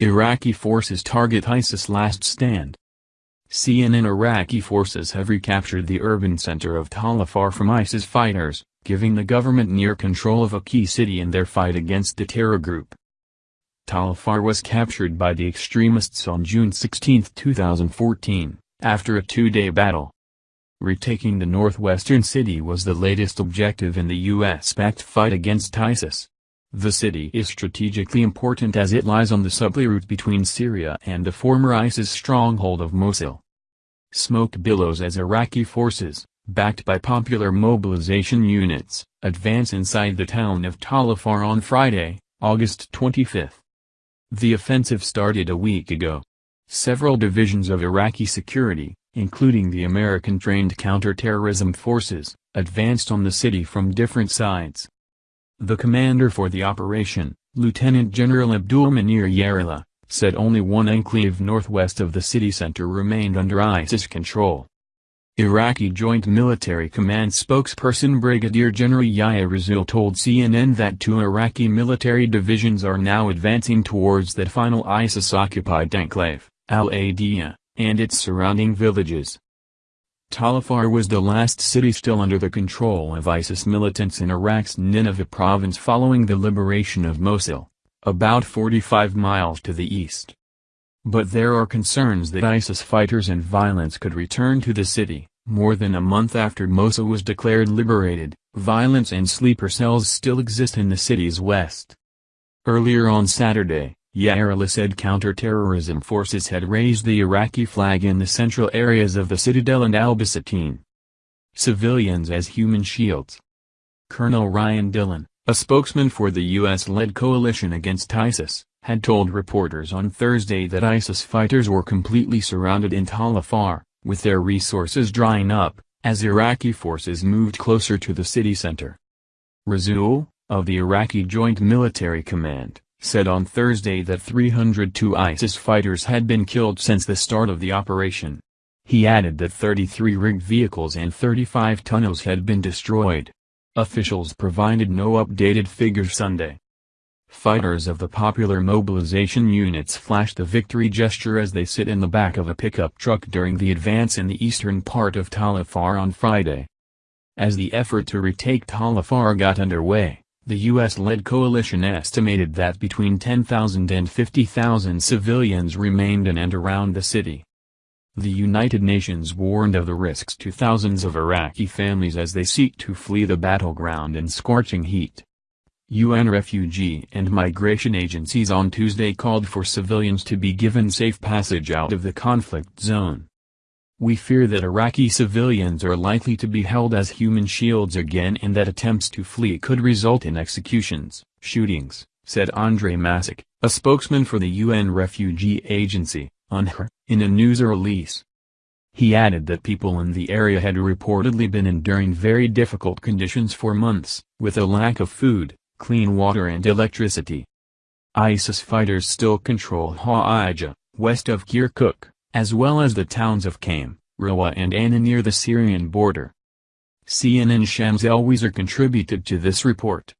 Iraqi forces target ISIS last stand. CNN Iraqi forces have recaptured the urban center of Tal Afar from ISIS fighters, giving the government near control of a key city in their fight against the terror group. Tal Afar was captured by the extremists on June 16, 2014, after a two-day battle. Retaking the northwestern city was the latest objective in the U.S.-backed fight against ISIS. The city is strategically important as it lies on the supply route between Syria and the former ISIS stronghold of Mosul. Smoke billows as Iraqi forces, backed by popular mobilization units, advance inside the town of Tal Afar on Friday, August 25. The offensive started a week ago. Several divisions of Iraqi security, including the American-trained counterterrorism forces, advanced on the city from different sides. The commander for the operation, Lieutenant General Abdul Munir Yarallah, said only one enclave northwest of the city center remained under ISIS control. Iraqi Joint Military Command spokesperson Brigadier General Yahya Rasul told CNN that two Iraqi military divisions are now advancing towards that final ISIS-occupied enclave, Al-Adiyah, and its surrounding villages. Tal Afar was the last city still under the control of ISIS militants in Iraq's Nineveh province following the liberation of Mosul, about 45 miles to the east. But there are concerns that ISIS fighters and violence could return to the city. More than a month after Mosul was declared liberated, violence and sleeper cells still exist in the city's west. Earlier on Saturday, Yarallah said counterterrorism forces had raised the Iraqi flag in the central areas of the citadel and al-Basatin. Civilians as human shields. Colonel Ryan Dillon, a spokesman for the U.S.-led coalition against ISIS, had told reporters on Thursday that ISIS fighters were completely surrounded in Tal Afar, with their resources drying up, as Iraqi forces moved closer to the city center. Rasul, of the Iraqi Joint Military Command, said on Thursday that 302 ISIS fighters had been killed since the start of the operation. He added that 33 rigged vehicles and 35 tunnels had been destroyed. Officials provided no updated figures Sunday. Fighters of the popular mobilization units flashed the victory gesture as they sit in the back of a pickup truck during the advance in the eastern part of Tal Afar on Friday. As the effort to retake Tal Afar got underway, the U.S.-led coalition estimated that between 10,000 and 50,000 civilians remained in and around the city. The United Nations warned of the risks to thousands of Iraqi families as they seek to flee the battleground in scorching heat. UN refugee and migration agencies on Tuesday called for civilians to be given safe passage out of the conflict zone. We fear that Iraqi civilians are likely to be held as human shields again and that attempts to flee could result in executions, shootings, said Andre Mahecic, a spokesman for the UN Refugee Agency, in a news release. He added that people in the area had reportedly been enduring very difficult conditions for months, with a lack of food, clean water and electricity. ISIS fighters still control Hawija, west of Kirkuk, as well as the towns of Qaim, Rawa and Anah near the Syrian border. CNN Shams Elwazer contributed to this report.